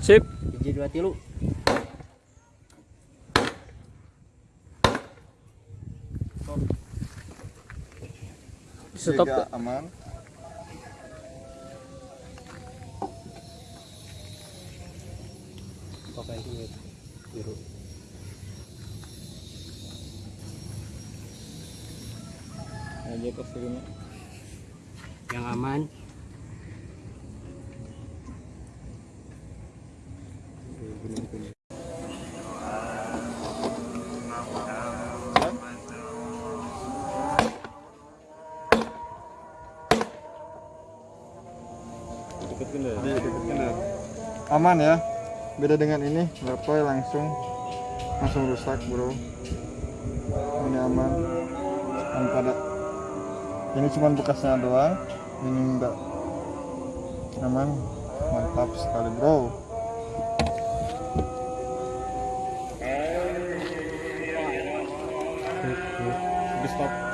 Sip. hiji dua tilu Stop. Siaga aman pakai duit biru Aja ini. yang aman aman ya? Beda dengan ini lepoy langsung. Langsung rusak bro. Ini aman. Tanpa ada ini cuma bekasnya doang. Ini enggak aman. Mantap sekali bro. Stop.